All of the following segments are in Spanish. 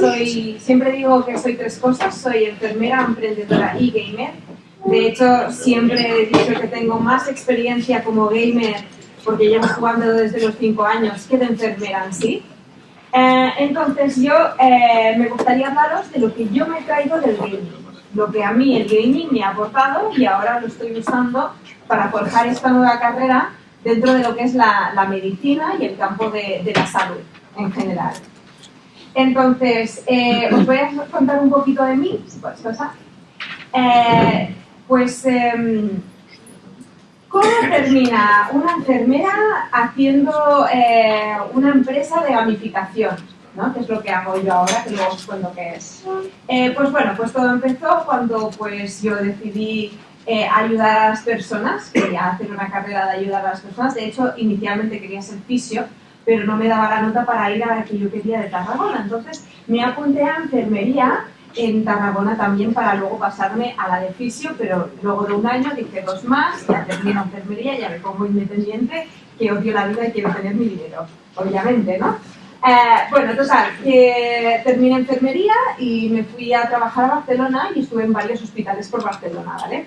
soy, siempre digo que soy tres cosas, soy enfermera, emprendedora y gamer. De hecho, siempre he dicho que tengo más experiencia como gamer porque llevo jugando desde los cinco años que de enfermera en sí. Eh, entonces yo eh, me gustaría hablaros de lo que yo me he traído del gaming, lo que a mí el gaming me ha aportado y ahora lo estoy usando para forjar esta nueva carrera dentro de lo que es la, medicina y el campo de, la salud en general. Entonces, eh, os voy a contar un poquito de mí, si puedes pasar. pues, em, ¿cómo termina una enfermera haciendo una empresa de gamificación? ¿no? que es lo que hago yo ahora, que luego os cuento qué es. Eh, pues bueno, pues todo empezó cuando pues yo decidí eh, ayudar a las personas, quería hacer una carrera de ayudar a las personas, de hecho inicialmente quería ser fisio, pero no me daba la nota para ir a la que yo quería de Tarragona, entonces me apunté a enfermería en Tarragona también para luego pasarme a la de fisio, pero luego de un año dije dos más, ya termino enfermería, ya me pongo independiente, que odio la vida y quiero tener mi dinero, obviamente, ¿no? Eh, bueno, total, que terminé enfermería y me fui a trabajar a Barcelona y estuve en varios hospitales por Barcelona, ¿vale?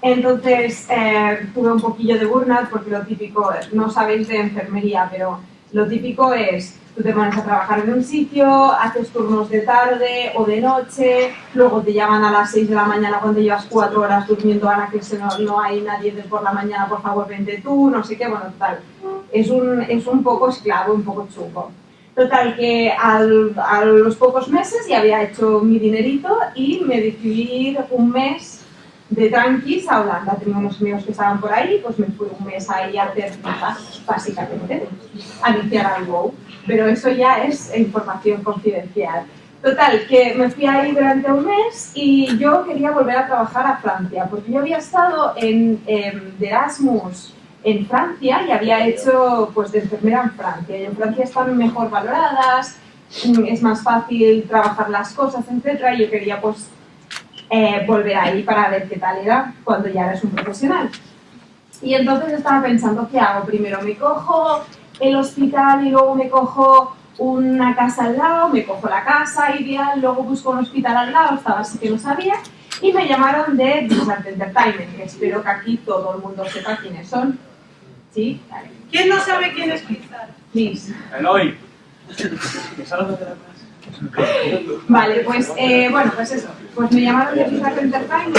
Entonces eh, tuve un poquillo de burnout porque lo típico, no sabéis de enfermería, pero lo típico es, tú te pones a trabajar en un sitio, haces turnos de tarde o de noche, luego te llaman a las 6 de la mañana cuando llevas 4 horas durmiendo, Ana, que no, no hay nadie de por la mañana, por favor, vente tú, no sé qué, bueno, tal. Es un, es un poco esclavo, un poco chupo. Total, que a los pocos meses ya había hecho mi dinerito y me decidí un mes de tranquis a Holanda. Tenía unos amigos que estaban por ahí, pues me fui un mes ahí a hacer básicamente, a iniciar al WoW. Pero eso ya es información confidencial. Total, que me fui ahí durante un mes y yo quería volver a trabajar a Francia, porque yo había estado en, en Erasmus en Francia y había hecho pues de enfermera en Francia. Y en Francia están mejor valoradas, es más fácil trabajar las cosas, etc. Y yo quería pues eh, volver ahí para ver qué tal era cuando ya eres un profesional. Y entonces estaba pensando, ¿qué hago? Primero me cojo el hospital y luego me cojo una casa al lado, me cojo la casa ideal, luego busco un hospital al lado, estaba así que no sabía, y me llamaron de Blizzard Entertainment, que espero que aquí todo el mundo sepa quiénes son. ¿Sí? ¿Quién no sabe quién es Blizzard? Liz. Eloy. Vale, pues eh, bueno, pues eso. Pues me llamaron de Blizzard Entertainment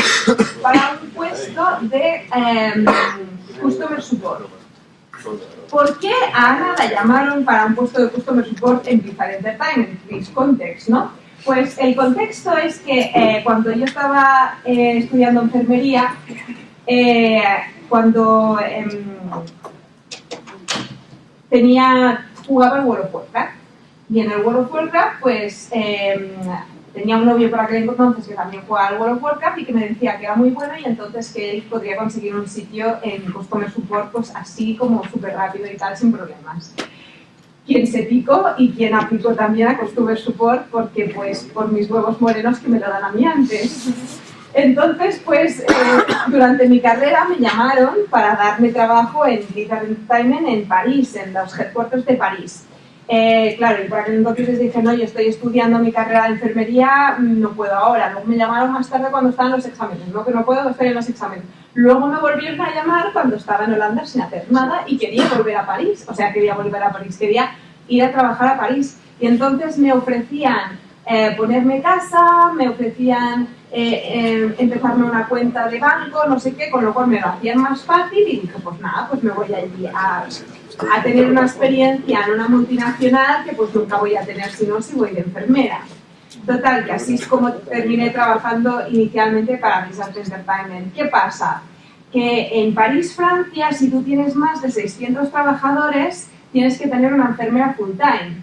para un puesto de eh, Customer Support. ¿Por qué a Ana la llamaron para un puesto de Customer Support en Blizzard Entertainment? Please context, ¿no? Pues el contexto es que eh, cuando yo estaba eh, estudiando enfermería, cuando em, tenía, jugaba al World of Warcraft. Y en el World of Warcraft, pues em, tenía un novio por aquel entonces que también jugaba al World of Warcraft y que me decía que era muy bueno y entonces que él podría conseguir un sitio en Customer Support pues así como súper rápido y tal, sin problemas. Quien se picó y quien aplicó también a Customer Support porque pues por mis huevos morenos que me lo dan a mí antes. Entonces, pues, eh, durante mi carrera me llamaron para darme trabajo en Blizzard Entertainment en París, en los headquarters de París. Eh, claro, y por aquel entonces les dije, no, yo estoy estudiando mi carrera de enfermería, no puedo ahora. Luego me llamaron más tarde cuando estaban los exámenes, no que no puedo, estoy en los exámenes. Luego me volvieron a llamar cuando estaba en Holanda sin hacer nada y quería volver a París, o sea, quería volver a París, quería ir a trabajar a París. Y entonces me ofrecían eh, ponerme casa, me ofrecían eh, empezarme una cuenta de banco, no sé qué, con lo cual me lo hacían más fácil y dije, pues nada, pues me voy allí a, a tener una experiencia en una multinacional que pues nunca voy a tener si no, si voy de enfermera. Total, que así es como terminé trabajando inicialmente para Blizzard Entertainment. ¿Qué pasa? Que en París, Francia, si tú tienes más de 600 trabajadores, tienes que tener una enfermera full time.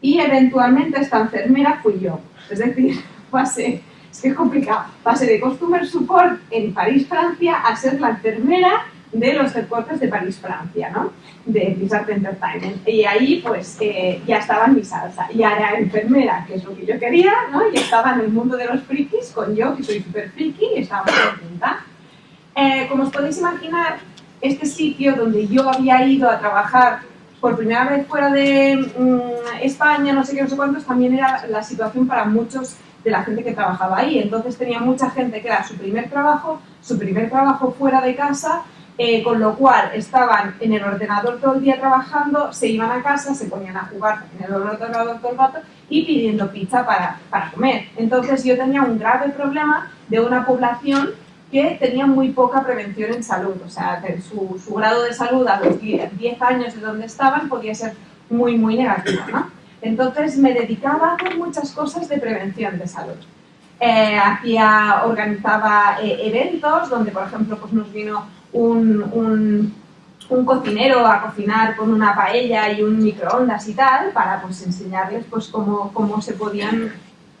Y eventualmente esta enfermera fui yo. Es decir, pasé es que es complicado. Pasé de Customer Support en París, Francia, a ser la enfermera de los headquarters de París, Francia, ¿no? De Blizzard Entertainment. Y ahí, pues, eh, ya estaba en mi salsa. Y era enfermera, que es lo que yo quería, ¿no? Y estaba en el mundo de los frikis con yo, que soy súper friki, y estaba muy contenta. Eh, como os podéis imaginar, este sitio donde yo había ido a trabajar por primera vez fuera de mm, España, no sé qué, no sé cuántos, también era la situación para muchos de la gente que trabajaba ahí. Entonces tenía mucha gente que era su primer trabajo, su primer trabajo fuera de casa, eh, con lo cual estaban en el ordenador todo el día trabajando, se iban a casa, se ponían a jugar en el ordenador todo el rato y pidiendo pizza para, para comer. Entonces yo tenía un grave problema de una población que tenía muy poca prevención en salud, o sea, su, su grado de salud a los 10 años de donde estaban podía ser muy, muy negativo, ¿no? Entonces me dedicaba a hacer muchas cosas de prevención de salud. Eh, hacía, organizaba eh, eventos donde, por ejemplo, pues nos vino un, un, cocinero a cocinar con una paella y un microondas y tal, para pues enseñarles pues cómo, cómo se podían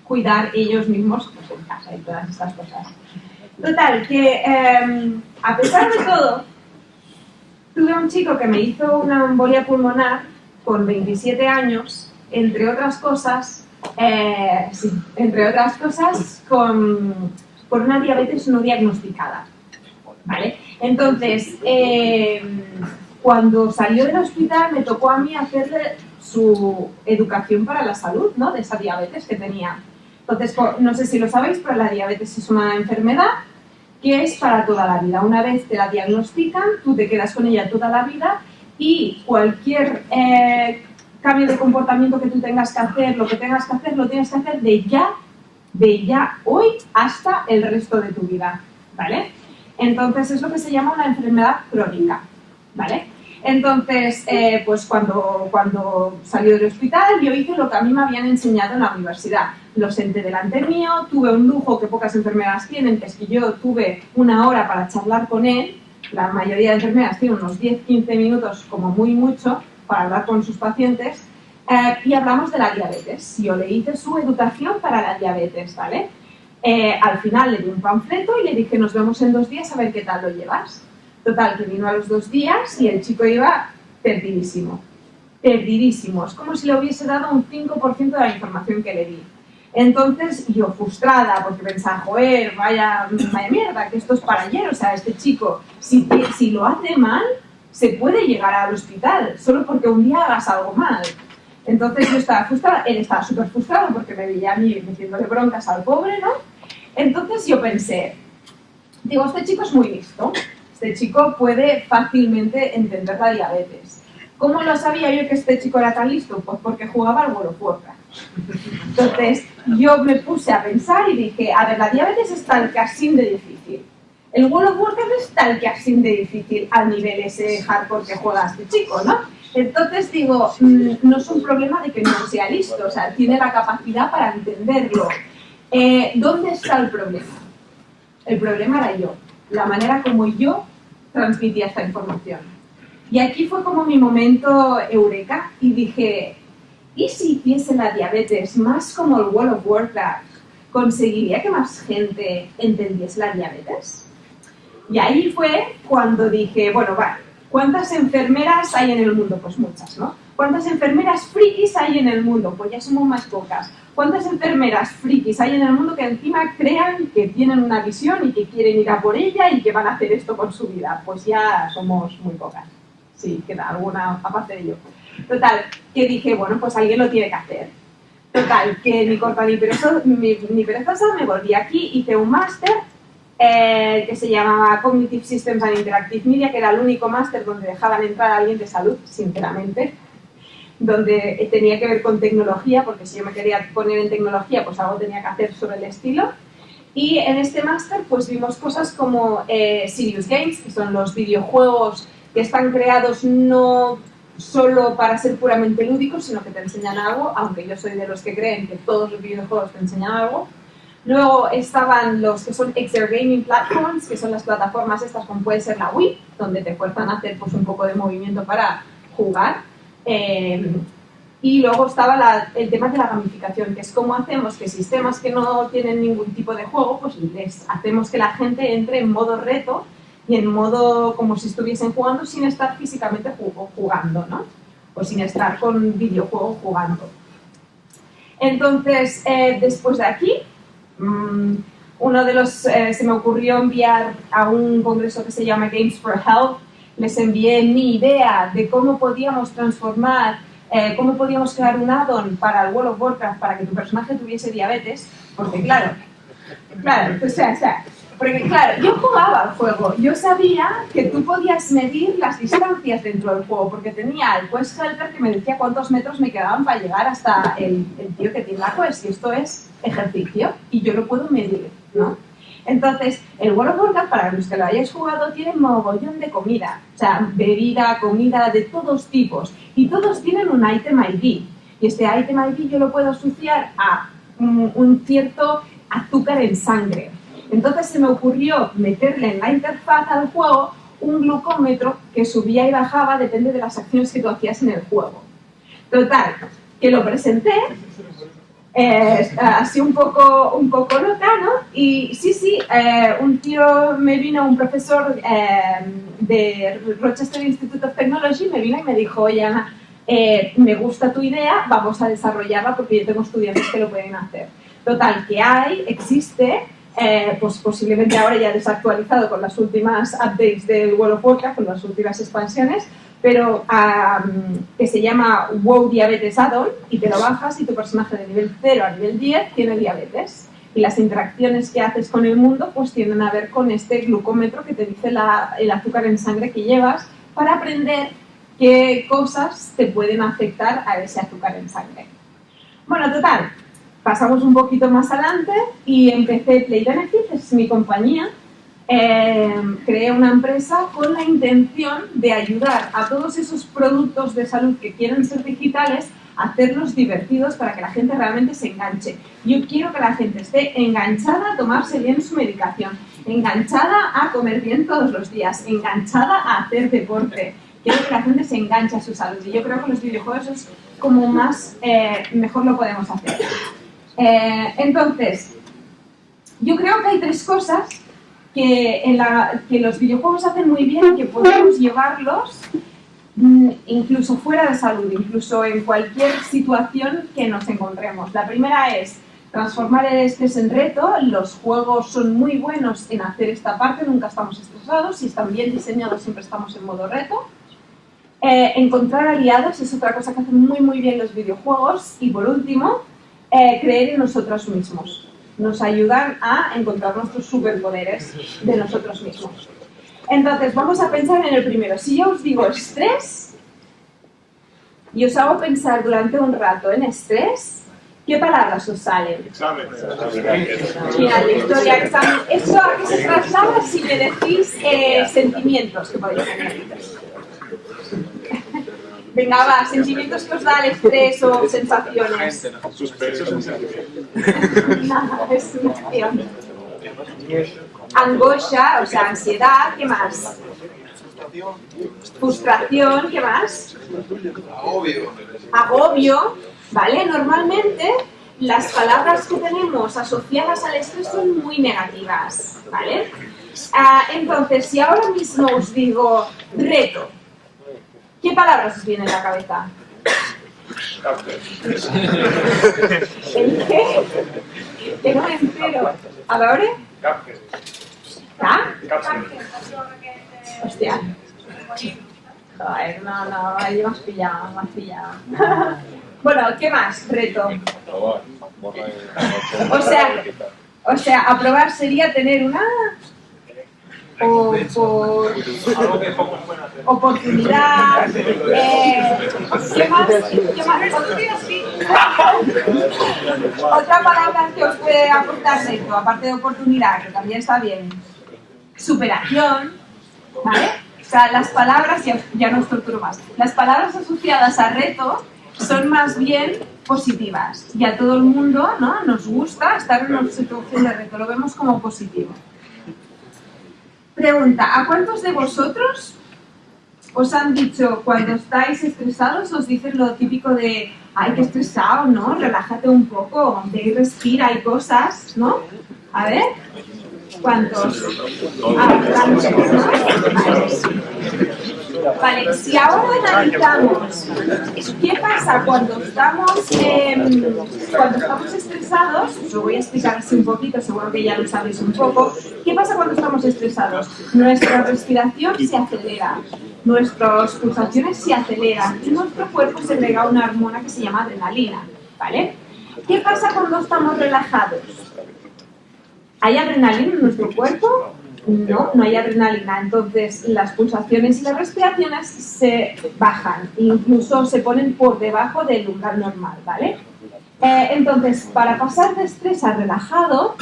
cuidar ellos mismos pues, en casa y todas estas cosas. Total, que eh, a pesar de todo, tuve un chico que me hizo una embolia pulmonar con 27 años entre otras cosas, eh, entre otras cosas, con, por una diabetes no diagnosticada. ¿vale? Entonces, eh, cuando salió del hospital me tocó a mí hacerle su educación para la salud, ¿no? De esa diabetes que tenía. Entonces, no sé si lo sabéis, pero la diabetes es una enfermedad que es para toda la vida. Una vez te la diagnostican, tú te quedas con ella toda la vida y cualquier eh, cambio de comportamiento que tú tengas que hacer, lo que tengas que hacer, lo tienes que hacer de ya, de ya hoy hasta el resto de tu vida, ¿vale? Entonces es lo que se llama una enfermedad crónica, ¿vale? Entonces, eh, pues cuando, cuando salió del hospital yo hice lo que a mí me habían enseñado en la universidad. Lo senté delante mío, tuve un lujo que pocas enfermeras tienen, que es que yo tuve una hora para charlar con él, la mayoría de enfermeras tienen unos 10-15 minutos como muy mucho, para hablar con sus pacientes eh, y hablamos de la diabetes. Yo le hice su educación para la diabetes, ¿vale? Eh, al final le di un panfleto y le dije, nos vemos en dos días a ver qué tal lo llevas. Total, que vino a los dos días y el chico iba perdidísimo. Perdidísimo. Es como si le hubiese dado un 5% de la información que le di. Entonces, yo frustrada, porque pensaba, joder, vaya, vaya mierda, que esto es para ayer. O sea, este chico, si, si lo hace mal, se puede llegar al hospital solo porque un día hagas algo mal. Entonces yo estaba frustrada, él estaba súper frustrado porque me veía a mí metiéndole broncas al pobre, ¿no? Entonces yo pensé, digo, este chico es muy listo, este chico puede fácilmente entender la diabetes. ¿Cómo lo sabía yo que este chico era tan listo? Pues porque jugaba al World of Warcraft. Entonces yo me puse a pensar y dije, a ver, la diabetes es tan casi de difícil el World of Warcraft es tal que así de difícil al nivel ese hardcore que juega este chico, ¿no? Entonces digo, mm, no es un problema de que no sea listo, o sea, tiene la capacidad para entenderlo. Eh, ¿Dónde está el problema? El problema era yo, la manera como yo transmitía esta información. Y aquí fue como mi momento eureka y dije, ¿y si hiciese la diabetes más como el World of Warcraft? ¿Conseguiría que más gente entendiese la diabetes? Y ahí fue cuando dije, bueno, vale, ¿cuántas enfermeras hay en el mundo? Pues muchas, ¿no? ¿Cuántas enfermeras frikis hay en el mundo? Pues ya somos más pocas. ¿Cuántas enfermeras frikis hay en el mundo que encima crean que tienen una visión y que quieren ir a por ella y que van a hacer esto con su vida? Pues ya somos muy pocas. Sí, queda alguna aparte de ello. Total, que dije, bueno, pues alguien lo tiene que hacer. Total, que ni corta ni perezosa, ni, ni perezosa me volví aquí, hice un máster eh, que se llamaba Cognitive Systems and Interactive Media, que era el único máster donde dejaban entrar a alguien de salud, sinceramente, donde tenía que ver con tecnología, porque si yo me quería poner en tecnología, pues algo tenía que hacer sobre el estilo. Y en este máster pues vimos cosas como eh, Serious Games, que son los videojuegos que están creados no solo para ser puramente lúdicos, sino que te enseñan algo, aunque yo soy de los que creen que todos los videojuegos te enseñan algo. Luego estaban los que son Exer Gaming Platforms, que son las plataformas estas como puede ser la Wii, donde te fuerzan a hacer pues, un poco de movimiento para jugar. Eh, y luego estaba el tema de la gamificación, que es cómo hacemos que sistemas que no tienen ningún tipo de juego, pues les hacemos que la gente entre en modo reto y en modo como si estuviesen jugando sin estar físicamente jugando, ¿no? O sin estar con videojuegos jugando. Entonces, eh, después de aquí, Mm, uno de los, eh, se me ocurrió enviar a un congreso que se llama Games for Health, les envié mi idea de cómo podíamos transformar, eh, cómo podíamos crear un add-on para el World of Warcraft para que tu personaje tuviese diabetes, porque claro, claro, o sea, o sea, porque claro, yo jugaba al juego, yo sabía que tú podías medir las distancias dentro del juego, porque tenía el Quest Helper que me decía cuántos metros me quedaban para llegar hasta el, el tío que tiene la Quest, y esto es ejercicio, y yo lo puedo medir, ¿no? Entonces, el World of Warcraft, para los que lo hayáis jugado, tiene mogollón de comida. O sea, bebida, comida de todos tipos. Y todos tienen un item ID. Y este item ID yo lo puedo asociar a un, cierto azúcar en sangre. Entonces se me ocurrió meterle en la interfaz al juego un glucómetro que subía y bajaba, depende de las acciones que tú hacías en el juego. Total, que lo presenté eh, así un poco, un poco loca, ¿no? Y sí, sí, eh, un tío me vino, un profesor eh, de Rochester Institute of Technology, me vino y me dijo, oye Ana, eh, me gusta tu idea, vamos a desarrollarla porque yo tengo estudiantes que lo pueden hacer. Total, que hay, existe, eh, pues posiblemente ahora ya desactualizado con las últimas updates del World of Warcraft, con las últimas expansiones, pero que se llama WoW Diabetes Add-on y te lo bajas y tu personaje de nivel 0 a nivel 10 tiene diabetes. Y las interacciones que haces con el mundo pues tienen a ver con este glucómetro que te dice el azúcar en sangre que llevas para aprender qué cosas te pueden afectar a ese azúcar en sangre. Bueno, total, pasamos un poquito más adelante y empecé Play Benefits, es mi compañía, eh, creé una empresa con la intención de ayudar a todos esos productos de salud que quieren ser digitales hacerlos divertidos para que la gente realmente se enganche. Yo quiero que la gente esté enganchada a tomarse bien su medicación, enganchada a comer bien todos los días, enganchada a hacer deporte. Quiero que la gente se enganche a su salud y yo creo que los videojuegos es como más, eh, mejor lo podemos hacer. Eh, entonces, yo creo que hay tres cosas que, los videojuegos hacen muy bien y que podemos llevarlos mm, incluso fuera de salud, incluso en cualquier situación que nos encontremos. La primera es transformar el estrés en reto. Los juegos son muy buenos en hacer esta parte, nunca estamos estresados. Si están bien diseñados, siempre estamos en modo reto. Eh, encontrar aliados es otra cosa que hacen muy muy bien los videojuegos. Y por último, eh, creer en nosotros mismos nos ayudan a encontrar nuestros superpoderes de nosotros mismos. Entonces, vamos a pensar en el primero. Si yo os digo estrés y os hago pensar durante un rato en estrés, ¿qué palabras os salen? Examen. Final de historia, examen. ¿Eso a qué se traslada si me decís eh, sentimientos que podéis tener? Venga, va, sentimientos que os da el estrés o sensaciones. Suspenso. Nada, es una acción. Angoscia, o sea, ansiedad, ¿qué más? Frustración, ¿qué más? Obvio. Agobio, ¿vale? Normalmente las palabras que tenemos asociadas al estrés son muy negativas, ¿vale? Ah, entonces, si ahora mismo os digo reto, ¿qué palabras os vienen a la cabeza? ¿El qué? Que no me entero. ¿A la hora? ¿Ah? Hostia. Joder, no, no, ahí me has pillado, has pillado. bueno, ¿qué más? Reto. O sea, o sea, aprobar sería tener una o por oportunidad, eh, ¿qué más? ¿Qué más? Otra palabra que os puede aportar reto, aparte de oportunidad, que también está bien, superación, ¿vale? O sea, las palabras, ya, ya no os torturo más, las palabras asociadas a reto son más bien positivas y a todo el mundo ¿no? nos gusta estar en una situación de reto, lo vemos como positivo. Pregunta, ¿a cuántos de vosotros os han dicho cuando estáis estresados, os dicen lo típico de, ay, qué estresado, ¿no? Relájate un poco, ve y respira, hay cosas, ¿no? A ver, ¿cuántos? Ah, bastantes, ¿no? Vale. Si ahora analizamos qué pasa cuando estamos, em, cuando estamos estresados, os lo voy a explicar así un poquito, seguro que ya lo sabéis un poco. ¿Qué pasa cuando estamos estresados? Nuestra respiración se acelera, nuestras pulsaciones se aceleran y nuestro cuerpo se segrega una hormona que se llama adrenalina, ¿vale? ¿Qué pasa cuando estamos relajados? ¿Hay adrenalina en nuestro cuerpo? No, no hay adrenalina. Entonces las pulsaciones y las respiraciones se bajan, incluso se ponen por debajo del umbral normal, ¿vale? Eh, entonces, para pasar de estrés a relajado,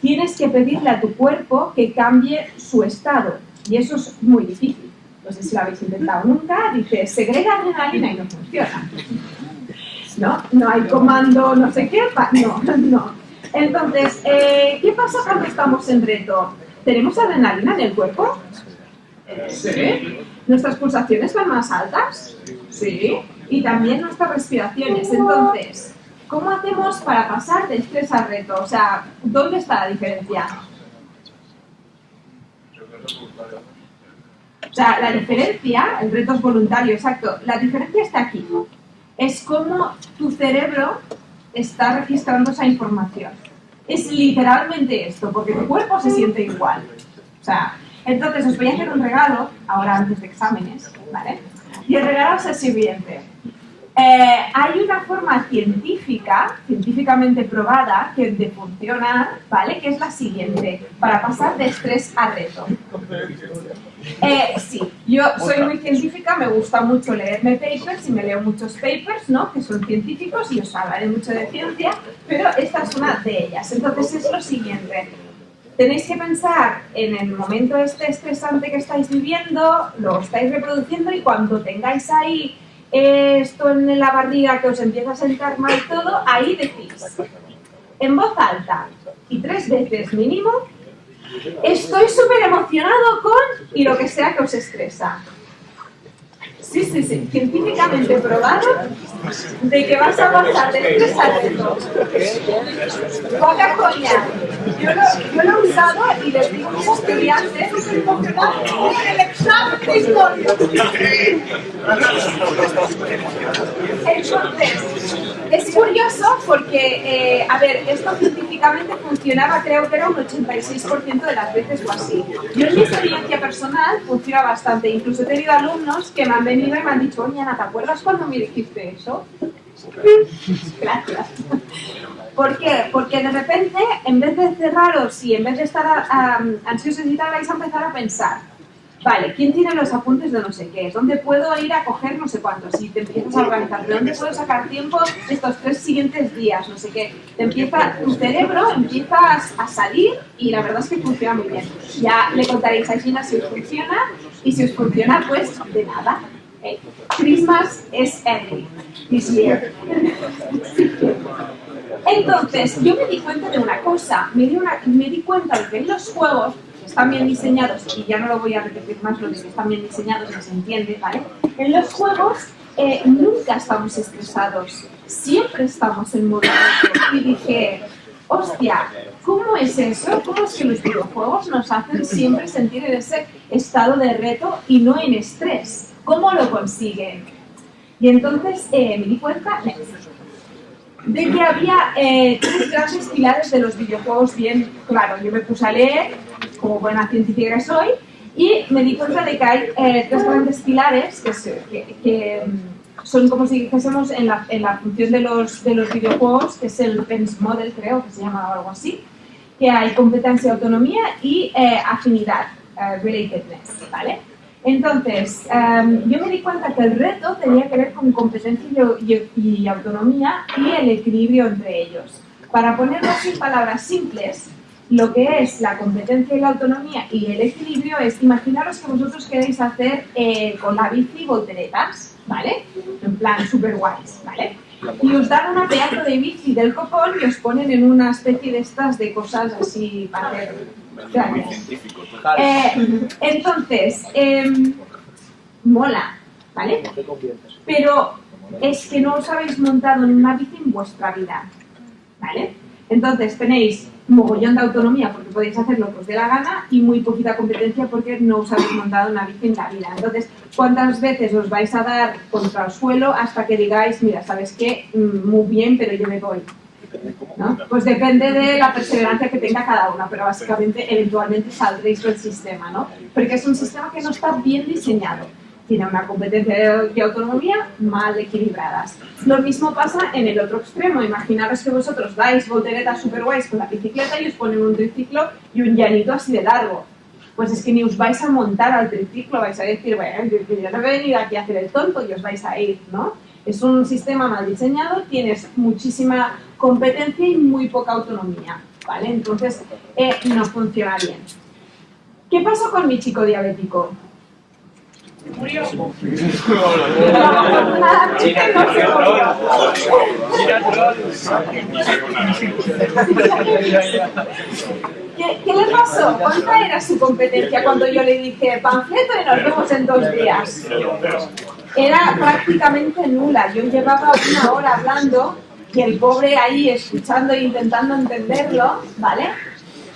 tienes que pedirle a tu cuerpo que cambie su estado. Y eso es muy difícil. No sé si lo habéis intentado nunca. Dice, segrega adrenalina y no funciona. ¿No? No hay comando, no sé qué. No, no. Entonces, eh, ¿qué pasa cuando estamos en reto? ¿Tenemos adrenalina en el cuerpo? Sí. ¿Nuestras pulsaciones van más altas? Sí. Y también nuestras respiraciones. Entonces, ¿cómo hacemos para pasar de estrés al reto? O sea, ¿dónde está la diferencia? O sea, la diferencia, el reto es voluntario, exacto, la diferencia está aquí. Es cómo tu cerebro está registrando esa información. Es literalmente esto, porque tu cuerpo se siente igual. O sea, entonces os voy a hacer un regalo, ahora antes de exámenes, ¿vale? Y el regalo es el siguiente. Eh, hay una forma científica, científicamente probada, que de funcionar, ¿vale? Que es la siguiente, para pasar de estrés a reto. Eh, sí, yo soy muy científica, me gusta mucho leerme papers y me leo muchos papers, ¿no? Que son científicos y os hablaré mucho de ciencia, pero esta es una de ellas. Entonces es lo siguiente, tenéis que pensar en el momento este estresante que estáis viviendo, lo estáis reproduciendo y cuando tengáis ahí esto en la barriga que os empieza a sentar mal todo, ahí decís, en voz alta y tres veces mínimo, estoy súper emocionado con y lo que sea que os estresa. Sí, sí, sí, científicamente probado de que vas a pasar de estrés a reto. Poca coña. Yo lo, yo lo he usado y les digo a mis estudiantes el examen de historia. Entonces, es curioso porque, eh, a ver, esto científicamente funcionaba, creo que era un 86% de las veces o así. Yo en mi experiencia personal funciona bastante. Incluso he tenido alumnos que me han venido y me han dicho, oye Ana, ¿te acuerdas cuando me dijiste eso? Gracias. ¿Por qué? Porque de repente, en vez de cerraros y en vez de estar um, ansiosos y tal, vais a empezar a pensar, vale, ¿quién tiene los apuntes de no sé qué? ¿Dónde puedo ir a coger no sé cuántos? Y te empiezas a organizar, ¿de dónde puedo sacar tiempo estos tres siguientes días? No sé qué. Te empieza, tu cerebro empieza a salir y la verdad es que funciona muy bien. Ya le contaréis a Gina si os funciona y si os funciona, pues de nada. Eh, Christmas es early this year. Entonces, yo me di cuenta de una cosa, me di, una, me di cuenta de que en los juegos están bien diseñados, y ya no lo voy a repetir más, lo de que están bien diseñados se entiende, ¿vale? En los juegos eh, nunca estamos estresados, siempre estamos en modo Y dije, hostia, ¿cómo es eso? ¿Cómo es que los videojuegos nos hacen siempre sentir en ese estado de reto y no en estrés? ¿Cómo lo consiguen? Y entonces eh, me di cuenta de que había eh, tres grandes pilares de los videojuegos bien claro. Yo me puse a leer, como buena científica que soy, y me di cuenta de que hay eh, tres grandes pilares que, mm, son como si dijésemos en la, en la función de los, de los videojuegos, que es el PENS Model, creo que se llama algo así, que hay competencia, autonomía y afinidad, relatedness, ¿vale? Entonces, em, yo me di cuenta que el reto tenía que ver con competencia y, autonomía y el equilibrio entre ellos. Para ponerlo en palabras simples, lo que es la competencia y la autonomía y el equilibrio es, imaginaros que vosotros queréis hacer eh, con la bici volteretas, ¿vale? En plan super guays, ¿vale? Y os dan una pedazo de bici del copón y os ponen en una especie de estas de cosas así para hacer eh, entonces, em, mola, ¿vale? Pero es que no os habéis montado en una bici en vuestra vida, ¿vale? Entonces tenéis mogollón de autonomía porque podéis hacer lo que os dé la gana y muy poquita competencia porque no os habéis montado una bici en la vida. Entonces, ¿Cuántas veces os vais a dar contra el suelo hasta que digáis, mira, ¿sabes qué? Mm, Muy bien, pero yo me voy. ¿No? Pues depende de la perseverancia que tenga cada una, pero básicamente eventualmente saldréis del sistema, ¿no? Porque es un sistema que no está bien diseñado. Tiene una competencia y autonomía mal equilibradas. Lo mismo pasa en el otro extremo. Imaginaros que vosotros dais volteretas super guays con la bicicleta y os ponen un triciclo y un llanito así de largo. Pues es que ni os vais a montar al triciclo, vais a decir, bueno, yo, no he venido aquí a hacer el tonto y os vais a ir, ¿no? Es un sistema mal diseñado, tienes muchísima competencia y muy poca autonomía, ¿vale? Entonces, eh, no funciona bien. ¿Qué pasó con mi chico diabético? Murió. Afortunadamente no se murió. ¿Qué, qué le pasó? ¿Cuánta era su competencia cuando yo le dije panfleto y nos vemos en dos días? Era prácticamente nula. Yo llevaba una hora hablando y el pobre ahí escuchando e intentando entenderlo, ¿vale?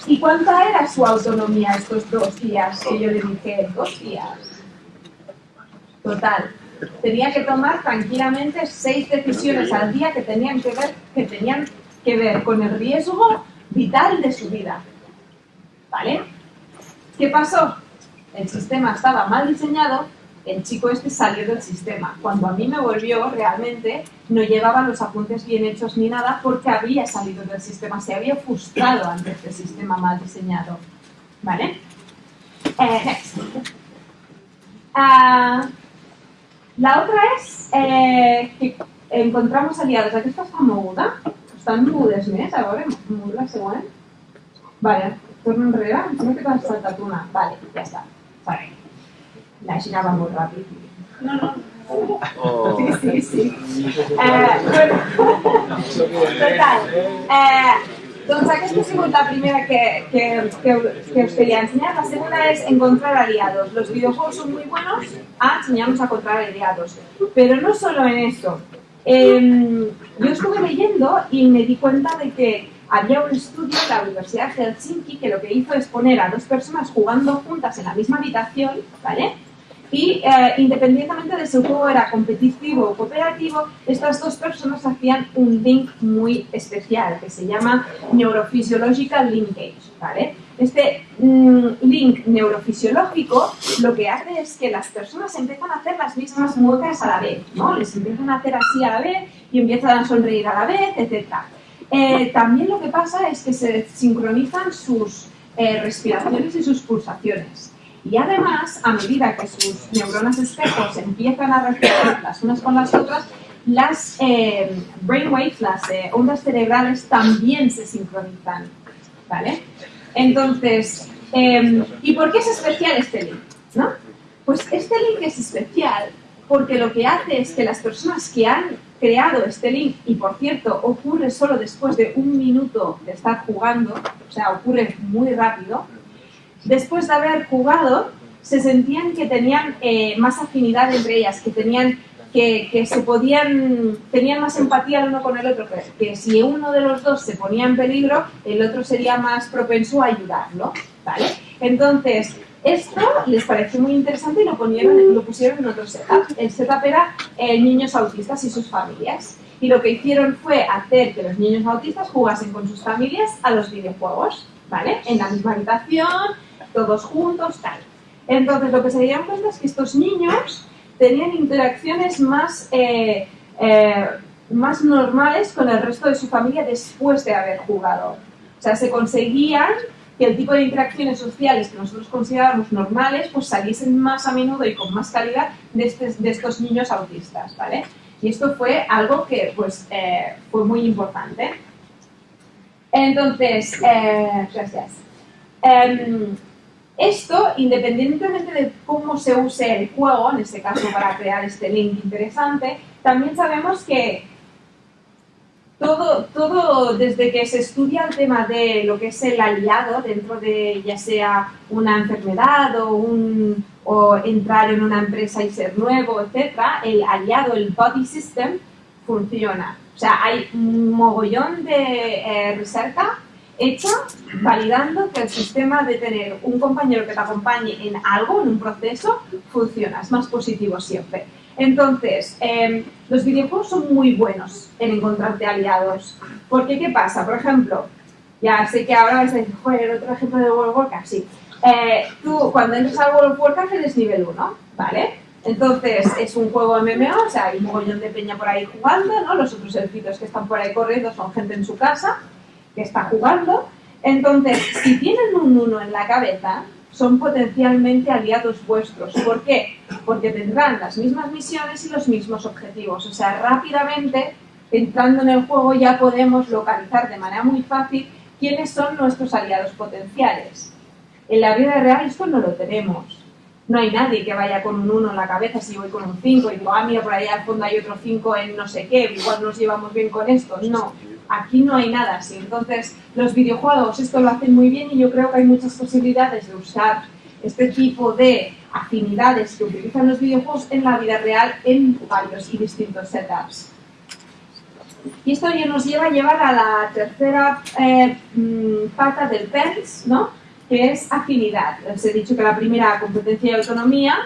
¿Y cuánta era su autonomía estos dos días? Que yo le dije, dos días. Total. Tenía que tomar tranquilamente seis decisiones al día que tenían que ver, que tenían que ver con el riesgo vital de su vida. ¿Vale? ¿Qué pasó? El sistema estaba mal diseñado, el chico este salió del sistema. Cuando a mí me volvió, realmente no llevaba los apuntes bien hechos ni nada porque había salido del sistema, se había frustrado ante este sistema mal diseñado. ¿Vale? Eh, next. Ah, la otra és eh, que encontramos aliados. Aquesta està moguda? Estan mogudes més? A veure, següent. Vale, torno enrere. Em que t'has saltat una. Vale, ja està. Vale. La girava molt ràpid. No, no. Sí, sí, sí. Eh, bueno, total. Eh, doncs aquesta ha sigut la primera que, que, que, que os quería enseñar. La segunda es encontrar aliados. Los videojuegos son muy buenos a enseñarnos a encontrar aliados. Pero no solo en eso. Eh, yo estuve leyendo y me di cuenta de que había un estudio de la Universidad de Helsinki que lo que hizo es poner a dos personas jugando juntas en la misma habitación, ¿vale? Y eh, independientemente de si el juego era competitivo o cooperativo, estas dos personas hacían un link muy especial que se llama Neurophysiological Linkage. ¿vale? Este mm, link neurofisiológico lo que hace es que las personas empiezan a hacer las mismas muecas a la vez, ¿no? Les empiezan a hacer así a la vez y empiezan a sonreír a la vez, etc. Eh, también lo que pasa es que se sincronizan sus eh, respiraciones y sus pulsaciones. Y además, a medida que sus neuronas espejos empiezan a reaccionar las unas con las otras, las eh, brainwaves, las eh, ondas cerebrales también se sincronizan. ¿Vale? Entonces, eh, ¿y por qué es especial este link? ¿no? Pues este link es especial porque lo que hace es que las personas que han creado este link, y por cierto, ocurre solo después de un minuto de estar jugando, o sea, ocurre muy rápido, después de haber jugado, se sentían que tenían eh, más afinidad entre ellas, que tenían que, que, se podían, tenían más empatía el uno con el otro, que, que, si uno de los dos se ponía en peligro, el otro sería más propenso a ayudarlo, ¿vale? Entonces, esto les pareció muy interesante y lo, ponieron, lo pusieron en otro setup. El setup era eh, niños autistas y sus familias. Y lo que hicieron fue hacer que los niños autistas jugasen con sus familias a los videojuegos, ¿vale? En la misma habitación, todos juntos, tal. Entonces, lo que se dieron cuenta es que estos niños tenían interacciones más, eh, eh, más normales con el resto de su familia después de haber jugado. O sea, se conseguían que el tipo de interacciones sociales que nosotros consideramos normales, pues saliesen más a menudo y con más calidad de, este, de estos niños autistas, ¿vale? Y esto fue algo que, pues, eh, fue muy importante. Entonces, gracias. Um, esto, independientemente de cómo se use el juego, en este caso para crear este link interesante, también sabemos que todo, todo desde que se estudia el tema de lo que es el aliado dentro de ya sea una enfermedad o, un, o entrar en una empresa y ser nuevo, etc., el aliado, el body system, funciona. O sea, hay un mogollón de eh, recerca hecha validando que el sistema de tener un compañero que te acompañe en algo, en un proceso, funciona, es más positivo siempre. Entonces, em, los videojuegos son muy buenos en encontrarte aliados. Porque, ¿qué pasa? Por ejemplo, ya sé que ahora vais a decir, joder, otro ejemplo de World of Warcraft, sí. Eh, tú, cuando entras al World of Warcraft, eres nivel 1, ¿vale? Entonces, es un juego MMO, o sea, hay un mogollón de peña por ahí jugando, ¿no? Los otros elfitos que están por ahí corriendo son gente en su casa que está jugando. Entonces, si tienen un 1 en la cabeza, son potencialmente aliados vuestros. ¿Por qué? Porque tendrán las mismas misiones y los mismos objetivos. O sea, rápidamente, entrando en el juego, ya podemos localizar de manera muy fácil quiénes son nuestros aliados potenciales. En la vida real esto no lo tenemos. No hay nadie que vaya con un 1 en la cabeza si voy con un 5 y digo, ah, mira, por ahí al fondo hay otro 5 en no sé qué, igual nos llevamos bien con esto. No, aquí no hay nada así. Entonces, los videojuegos esto lo hacen muy bien y yo creo que hay muchas posibilidades de usar este tipo de afinidades que utilizan los videojuegos en la vida real en varios y distintos setups. Y esto ya nos lleva a llevar a la tercera eh, mm, pata del PENS, ¿no? que es afinidad. Les he dicho que la primera competencia y autonomía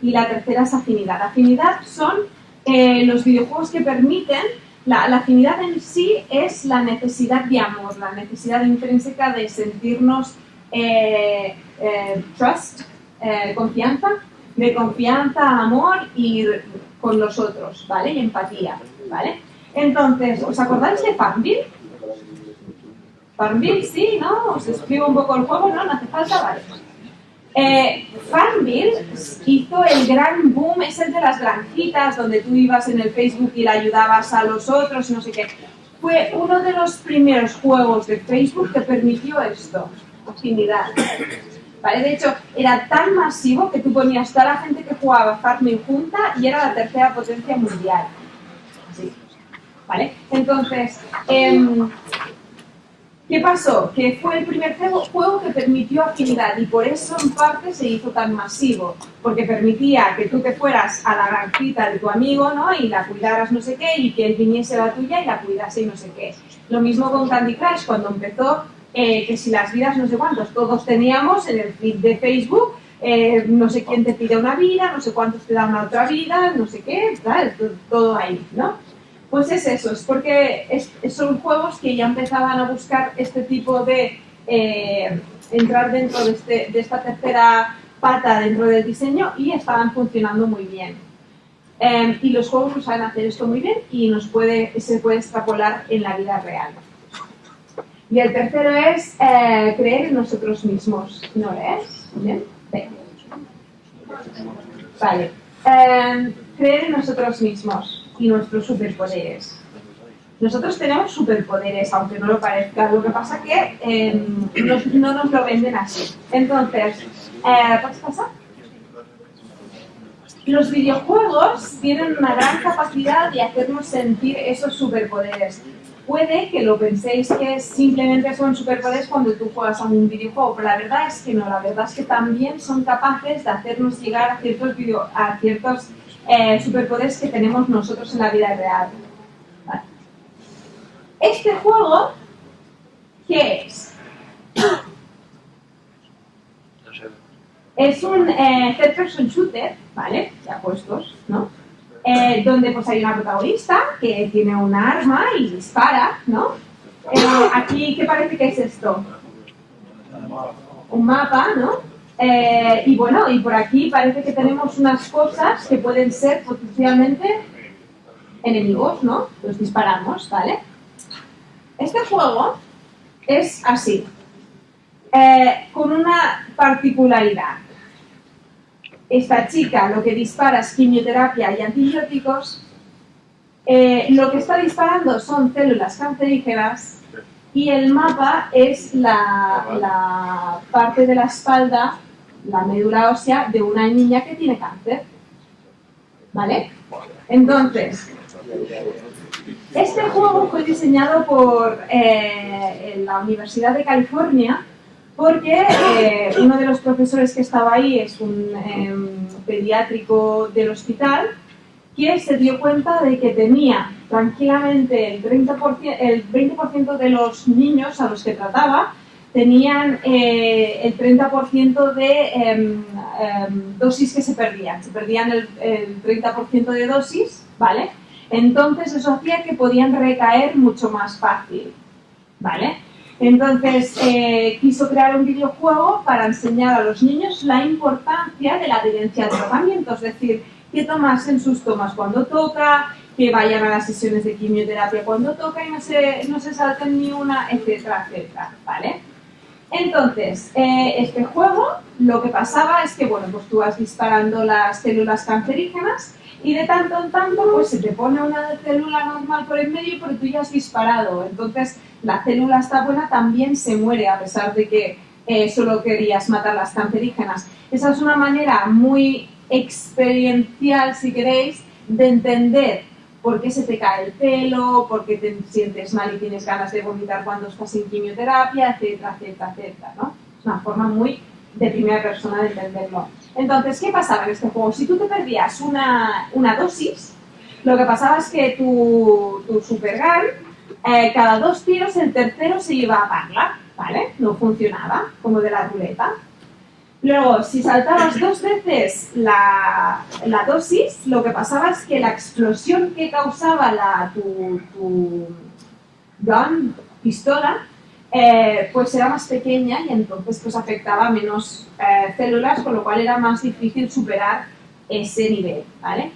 y la tercera es afinidad. Afinidad son eh, los videojuegos que permiten, la, afinidad en sí es la necesidad de amor, la necesidad intrínseca de sentirnos eh, eh, trust, confianza, de confianza, amor y con los otros, ¿vale? Y empatía, ¿vale? Entonces, ¿os acordáis de Farmville? Farmville, sí, ¿no? Os escribo un poco el juego, ¿no? No hace falta, vale. Eh, Farmville hizo el gran boom, es el de las granjitas, donde tú ibas en el Facebook y le ayudabas a los otros no sé qué. Fue uno de los primeros juegos de Facebook que permitió esto, afinidad. ¿Vale? De hecho, era tan masivo que tú ponías toda la gente que jugaba Farmville junta y era la tercera potencia mundial. ¿Vale? Entonces, eh, ¿Qué pasó? Que fue el primer juego que permitió afinidad y por eso en parte se hizo tan masivo, porque permitía que tú te fueras a la granjita de tu amigo ¿no? y la cuidaras no sé qué y que él viniese a la tuya y la cuidase y no sé qué. Lo mismo con Candy Crush cuando empezó, eh, que si las vidas no sé cuántos, todos teníamos en el feed de Facebook, eh, no sé quién te pide una vida, no sé cuántos te dan una otra vida, no sé qué, ¿sabes? todo ahí, ¿no? Pues es eso, es porque son juegos que ya empezaban a buscar este tipo de eh, entrar dentro de, este, de, esta tercera pata dentro del diseño y estaban funcionando muy bien. Em, y los juegos lo saben hacer esto muy bien y nos puede, se puede extrapolar en la vida real. Y el tercero es eh, creer en nosotros mismos. ¿No lees? ¿Bien? Vale. Em, creer en nosotros mismos y nuestros superpoderes. Nosotros tenemos superpoderes, aunque no lo parezca. Lo que pasa que em, no nos lo venden así. Entonces, eh, ¿puedes pasar? Los videojuegos tienen una gran capacidad de hacernos sentir esos superpoderes. Puede que lo penséis que simplemente son superpoderes cuando tú juegas a un videojuego, pero la verdad es que no, la verdad es que también son capaces de hacernos llegar a ciertos, video, a ciertos eh, superpoderes que tenemos nosotros en la vida real. Este juego, ¿qué es? Es un eh, third person shooter, ¿vale? Ya puestos, ¿no? Eh, donde pues hay una protagonista que tiene un arma y dispara, ¿no? Eh, aquí, ¿qué parece que es esto? Un mapa, ¿no? Eh, y bueno, y por aquí parece que tenemos unas cosas que pueden ser potencialmente enemigos, ¿no? Los disparamos, ¿vale? Este juego es así, eh, con una particularidad. Esta chica lo que dispara es quimioterapia y antibióticos, eh, lo que está disparando son células cancerígenas y el mapa es la, parte de la espalda, la médula ósea de una niña que tiene cáncer. ¿Vale? Entonces, este juego fue diseñado por eh, la Universidad de California porque eh, uno de los profesores que estaba ahí es un em, pediátrico del hospital que se dio cuenta de que tenía tranquilamente el, 30%, el 20% de los niños a los que trataba tenían eh, el 30% de em, em, dosis que se perdían. Se perdían el, el 30% de dosis, ¿vale? Entonces eso hacía que podían recaer mucho más fácil, ¿vale? Entonces eh, quiso crear un videojuego para enseñar a los niños la importancia de la adherencia al tratamiento, es decir, que tomasen sus tomas cuando toca, que vayan a las sesiones de quimioterapia cuando toca y no se, no se salten ni una, etcétera, etcétera, ¿vale? Entonces, eh, este juego lo que pasaba es que, bueno, pues tú vas disparando las células cancerígenas y de tanto en tanto pues se te pone una célula normal por el medio pero tú ya has disparado. Entonces la célula está buena también se muere a pesar de que eh, solo querías matar las cancerígenas. Esa es una manera muy experiencial, si queréis, de entender por qué se te cae el pelo, por qué te sientes mal y tienes ganas de vomitar cuando estás en quimioterapia, etcétera, etcétera, etcétera, ¿no? Es una forma muy de primera persona de entenderlo. Entonces, ¿qué pasaba en este juego? Si tú te perdías una, una dosis, lo que pasaba es que tu, tu eh, cada dos tiros, el tercero se iba a parla, ¿vale? No funcionaba, como de la ruleta. Luego, si saltabas dos veces la, dosis, lo que pasaba es que la explosión que causaba la, tu, tu gun, pistola, eh, pues era más pequeña y entonces pues afectaba menos eh, células, con lo cual era más difícil superar ese nivel, ¿vale?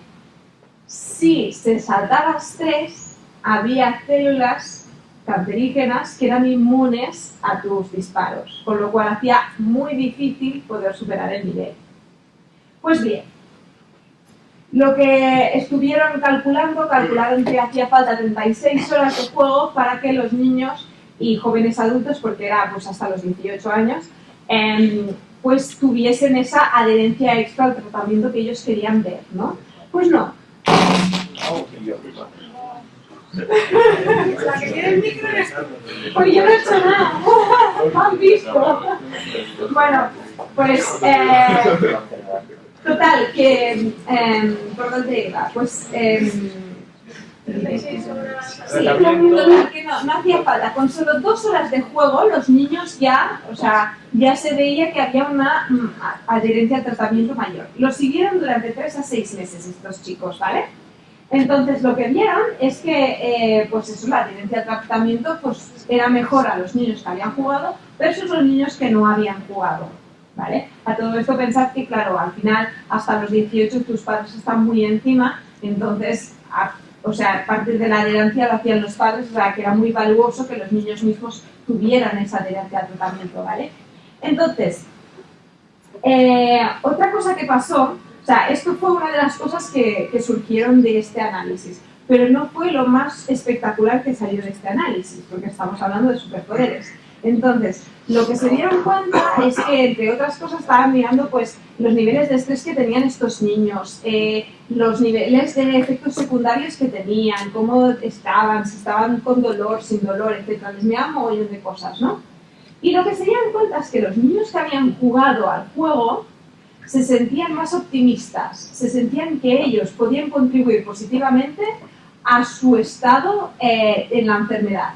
Si se saltaba tres, había células cancerígenas que eran inmunes a tus disparos, con lo cual hacía muy difícil poder superar el nivel. Pues bien, lo que estuvieron calculando, calcularon que hacía falta 36 horas de juego para que los niños y jóvenes adultos, porque era pues hasta los 18 años, eh, pues tuviesen esa adherencia extra al tratamiento que ellos querían ver, ¿no? Pues no. La que tiene el micro eres. Pues yo no he hecho nada. ¿Han visto? Bueno, pues... Eh, total, que... Eh, ¿Por dónde iba? Pues... Eh, 36 horas. Sí, total, que no, no hacía falta. Con solo dos horas de juego, los niños ya, o sea, ya se veía que había una mm, adherencia al tratamiento mayor. Lo siguieron durante tres a seis meses estos chicos, ¿vale? Entonces lo que vieron es que, eh, pues eso, la adherencia al tratamiento pues, era mejor a los niños que habían jugado versus los niños que no habían jugado, ¿vale? A todo esto pensad que, claro, al final, hasta los 18 tus padres están muy encima, entonces, a- o sea, parte de la adherencia lo hacían los padres, o sea, que era muy valuoso que los niños mismos tuvieran esa adherencia al tratamiento, ¿vale? Entonces, eh, otra cosa que pasó, o sea, esto fue una de las cosas que, que surgieron de este análisis, pero no fue lo más espectacular que salió de este análisis, porque estamos hablando de superpoderes. Entonces, lo que se dieron cuenta es que, entre otras cosas, estaban mirando pues, los niveles de estrés que tenían estos niños, eh, los niveles de efectos secundarios que tenían, cómo estaban, si estaban con dolor, sin dolor, etc. Les miraban mogollón de cosas, ¿no? Y lo que se dieron cuenta es que los niños que habían jugado al juego se sentían más optimistas, se sentían que ellos podían contribuir positivamente a su estado eh, en la enfermedad.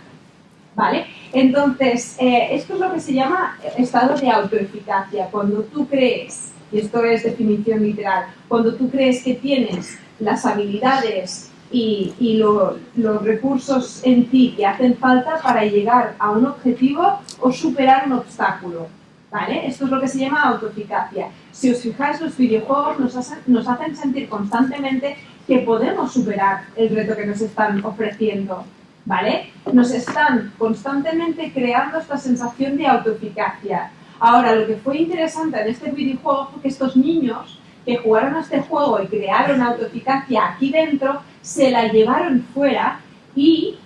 ¿Vale? Entonces, eh, esto es lo que se llama estado de autoeficacia. Cuando tú crees, y esto es definición literal, cuando tú crees que tienes las habilidades y, y lo- los recursos en ti que hacen falta para llegar a un objetivo o superar un obstáculo. ¿Vale? Esto es lo que se llama autoeficacia. Si os fijáis, los videojuegos nos hacen, sentir constantemente que podemos superar el reto que nos están ofreciendo. ¿Vale? Nos están constantemente creando esta sensación de autoeficacia. Ahora, lo que fue interesante en este videojuego fue que estos niños que jugaron a este juego y crearon autoeficacia aquí dentro, se la llevaron fuera y,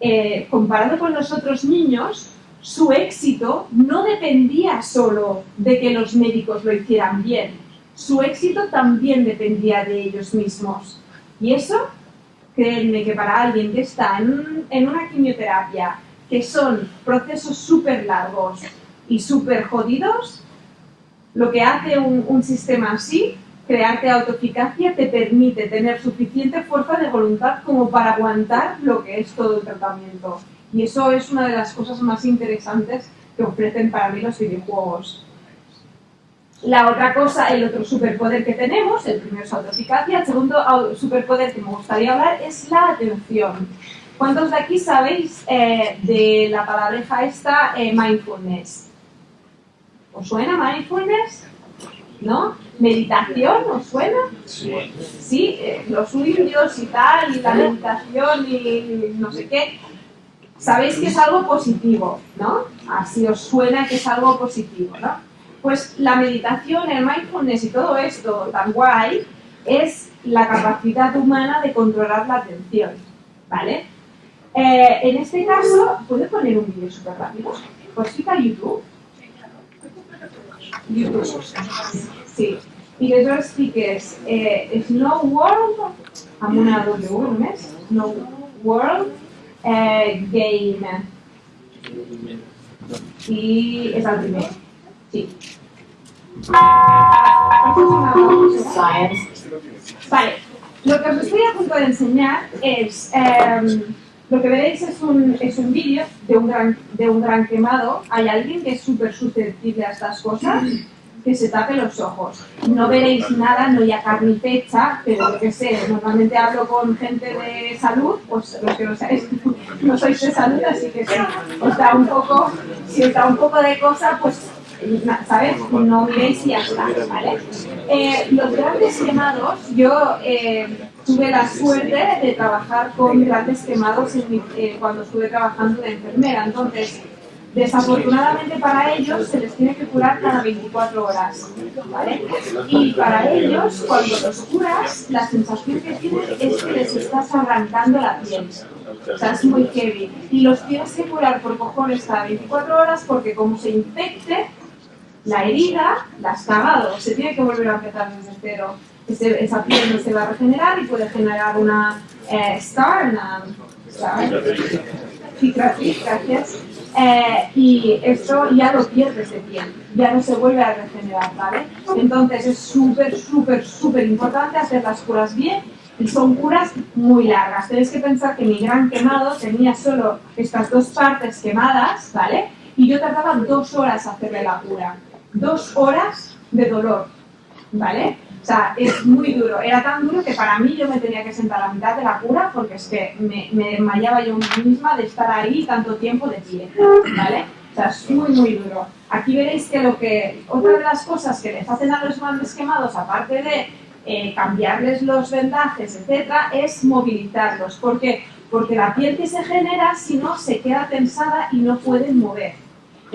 eh, comparado con los otros niños, su éxito no dependía solo de que los médicos lo hicieran bien. Su éxito también dependía de ellos mismos. Y eso, créanme que para alguien que está en, un- en una quimioterapia, que son procesos súper largos y súper jodidos, lo que hace un, un sistema así crearte autoeficacia te permite tener suficiente fuerza de voluntad como para aguantar lo que es todo el tratamiento. Y eso es una de las cosas más interesantes que ofrecen para mí los videojuegos. La otra cosa, el otro superpoder que tenemos, el primero es autoeficacia, el segundo superpoder que me gustaría hablar es la atención. ¿Cuántos de aquí sabéis eh, de la palabreja esta eh, mindfulness? ¿Os suena mindfulness? ¿No? ¿Meditación os suena? Sí, eh, los indios y tal, y la meditación y no sé qué. Sabéis que es algo positivo, ¿no? Así os suena que es algo positivo, ¿no? Pues la meditación, el mindfulness y todo esto tan guay es la capacidad humana de controlar la atención, ¿vale? Eh, en este caso, ¿puedo poner un vídeo súper rápido? Pues fica YouTube. YouTube. Sí. I llavors fiques eh, Snow World, amb una W només, Snow World eh, Game. I és el primer. Sí. Això és una Science. Vale, lo que os estoy a punto de enseñar es, em, lo que veréis es un, es un vídeo de un, gran, de un gran quemado. Hay alguien que es súper susceptible a estas cosas, que se tape los ojos. No veréis nada, no hay carne fecha, pero yo que sé, normalmente hablo con gente de salud, pues los que no sabéis, no sois de salud, así que os da un poco, si os da un poco de cosa, pues, ¿sabes? No miréis y ya está, ¿vale? Eh, los grandes quemados, yo eh, tuve la suerte de trabajar con grandes quemados eh, cuando estuve trabajando de enfermera. Entonces, desafortunadamente para ellos se les tiene que curar cada 24 horas. ¿vale? Y para ellos, cuando los curas, la sensación que tienen es que les estás arrancando la piel. O sea, es muy heavy. Y los tienes que curar por cojones cada 24 horas porque como se infecte, la herida la has cagado, se tiene que volver a empezar desde cero. Esa piel no se va a regenerar y puede generar una eh, scar, una gracias. Eh, y esto ya lo pierdes de piel, ya no se vuelve a regenerar, ¿vale? Entonces es súper, súper, súper importante hacer las curas bien y son curas muy largas. Tenéis que pensar que mi gran quemado tenía solo estas dos partes quemadas, ¿vale? Y yo tardaba dos horas hacerle la cura. Dos horas de dolor, ¿vale? O sea, es muy duro. Era tan duro que para mí yo me tenía que sentar a mitad de la cura porque es que me, me desmayaba yo misma de estar ahí tanto tiempo de pie, ¿vale? O sea, es muy, muy duro. Aquí veréis que lo que, otra de las cosas que les hacen a los grandes quemados, aparte de eh, cambiarles los vendajes, etcétera, es movilizarlos. ¿Por qué? Porque la piel que se genera, si no, se queda tensada y no pueden mover.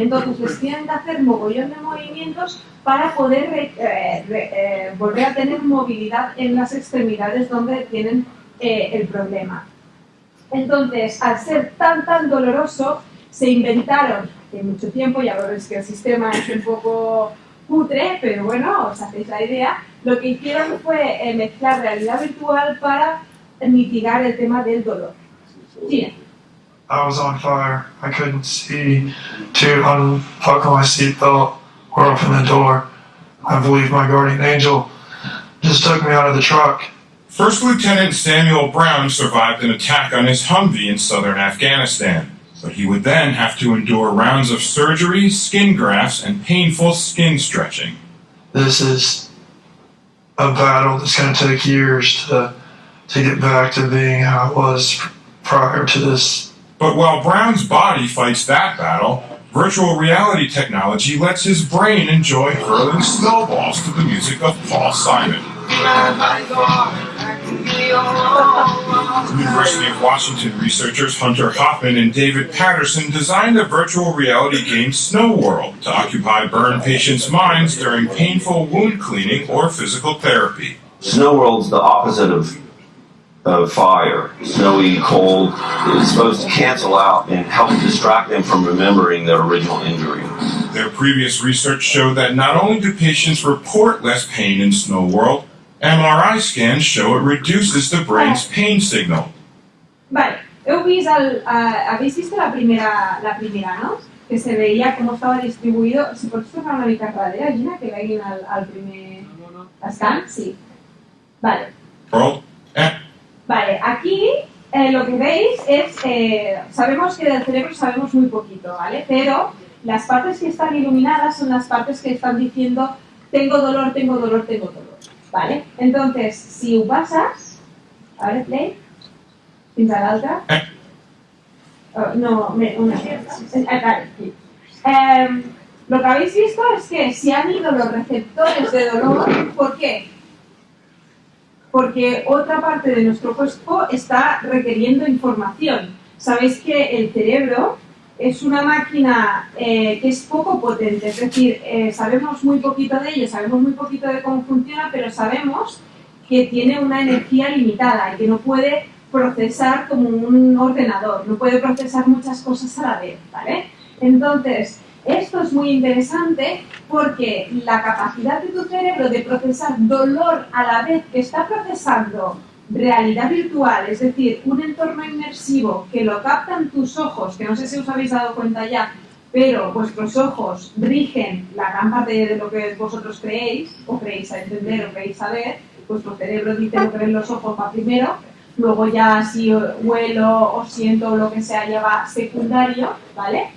Entonces les tienen que hacer mogollón de movimientos para poder re- eh, re- eh, volver a tener movilidad en las extremidades donde tienen eh, el problema. Entonces, al ser tan tan doloroso, se inventaron en mucho tiempo, ya veréis que el sistema es un poco cutre, pero bueno, os hacéis la idea, lo que hicieron fue mezclar realidad virtual para mitigar el tema del dolor. Sí, I was on fire. I couldn't see to unbuckle my seatbelt or open the door. I believe my guardian angel just took me out of the truck. First Lieutenant Samuel Brown survived an attack on his Humvee in southern Afghanistan, but he would then have to endure rounds of surgery, skin grafts, and painful skin stretching. This is a battle that's going to take years to to get back to being how it was prior to this. But while Brown's body fights that battle, virtual reality technology lets his brain enjoy hurling snowballs to the music of Paul Simon. University of Washington researchers Hunter Hoffman and David Patterson designed a virtual reality game Snow World to occupy burn patients' minds during painful wound cleaning or physical therapy. Snow World's the opposite of of fire. Snowy, cold. It's supposed to cancel out and help distract them from remembering their original injury. Their previous research showed that not only do patients report less pain in Snow World, MRI scans show it reduces the brain's pain signal. Vale, heu vist el, eh, habéis visto la primera, la primera, ¿no? que se veia com estava distribuïdo. Si pots tornar una mica enrere, Gina, que veguin el, el primer escan, sí. Vale. World. Eh. Vale, aquí eh, lo que veis es, eh, sabemos que del cerebro sabemos muy poquito, ¿vale? Pero las partes que están iluminadas son las partes que están diciendo tengo dolor, tengo dolor, tengo dolor, ¿vale? Entonces, si ho passes, a veure, play, fins a l'altra. Oh, no, me, una. Eh, vale, sí. Em, lo que habéis visto es que si han ido los receptores de dolor, ¿por qué? Porque otra parte de nuestro cuerpo está requiriendo información. Sabéis que el cerebro es una máquina eh, que es poco potente, es decir, eh, sabemos muy poquito de ello, sabemos muy poquito de cómo funciona, pero sabemos que tiene una energía limitada y que no puede procesar como un ordenador, no puede procesar muchas cosas a la vez, ¿vale? Entonces, esto es muy interesante porque la capacidad de tu cerebro de procesar dolor a la vez que está procesando realidad virtual, es decir, un entorno inmersivo que lo captan tus ojos, que no sé si os habéis dado cuenta ya, pero vuestros ojos rigen la gran de lo que vosotros creéis, o creéis a entender, o creéis saber, vuestro cerebro dice lo que ven los ojos va primero, luego ya si huelo o siento lo que sea ya va secundario, ¿vale?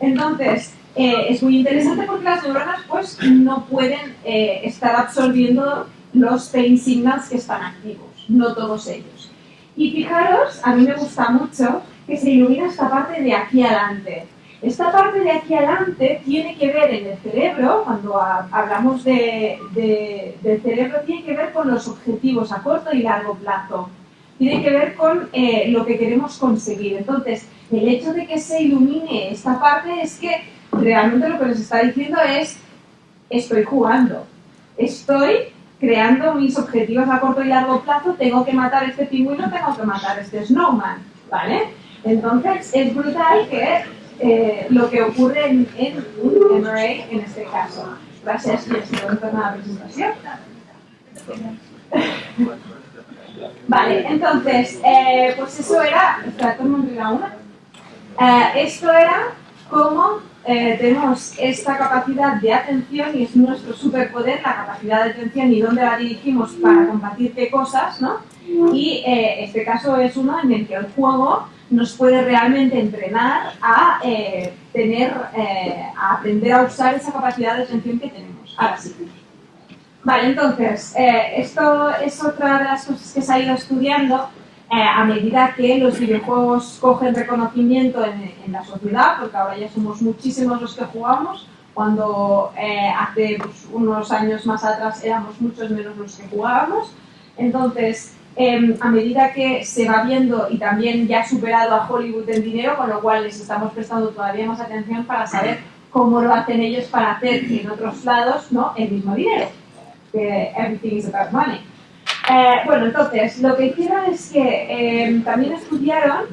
Entonces, eh, es muy interesante porque las neuronas pues no pueden eh, estar absorbiendo los pain signals que están activos, no todos ellos. Y fijaros, a mí me gusta mucho que se ilumina esta parte de aquí adelante. Esta parte de aquí adelante tiene que ver en el cerebro, cuando ha- hablamos de, de- del cerebro, tiene que ver con los objetivos a corto y largo plazo. Tiene que ver con eh, lo que queremos conseguir. Entonces, el hecho de que se ilumine esta parte es que realmente lo que nos está diciendo es, estoy jugando, estoy creando mis objetivos a corto y largo plazo, tengo que matar este pingüino, tengo que matar este snowman, ¿vale? Entonces, es brutal que eh, lo que ocurre en, en un MRA en este caso. Gracias, y esto es la presentación. Vale, entonces, eh, pues eso era. Eh, esto era cómo eh, tenemos esta capacidad de atención y es nuestro superpoder, la capacidad de atención y dónde la dirigimos para combatir qué cosas, ¿no? Y eh, este caso es uno en el que el juego nos puede realmente entrenar a eh, tener, eh, a aprender a usar esa capacidad de atención que tenemos. Ahora sí. Vale, entonces, eh, esto es otra de las cosas que se ha ido estudiando eh, a medida que los videojuegos cogen reconocimiento en, en la sociedad, porque ahora ya somos muchísimos los que jugamos, cuando eh, hace pues, unos años más atrás éramos muchos menos los que jugábamos. Entonces, eh, a medida que se va viendo y también ya ha superado a Hollywood en dinero, con lo cual les estamos prestando todavía más atención para saber cómo lo hacen ellos para hacer en otros lados ¿no? el mismo dinero. Que everything is about money. Eh, bueno, entonces, lo que hicieron es que eh, también estudiaron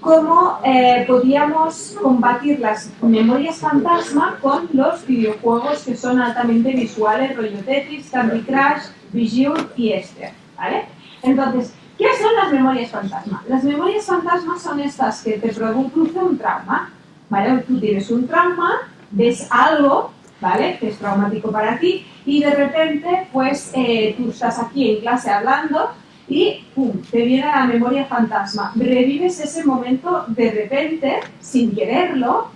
cómo eh, podíamos combatir las memorias fantasma con los videojuegos que son altamente visuales, rollo Tetris, Candy Crush, Bejeweled y Esther, ¿vale? Entonces, ¿qué son las memorias fantasma? Las memorias fantasma son estas que te produce un trauma, ¿vale? Tú tienes un trauma, ves algo, ¿vale? Que es traumático para ti y de repente, pues, eh, tú estás aquí en clase hablando y ¡pum! te viene la memoria fantasma. Revives ese momento de repente, sin quererlo,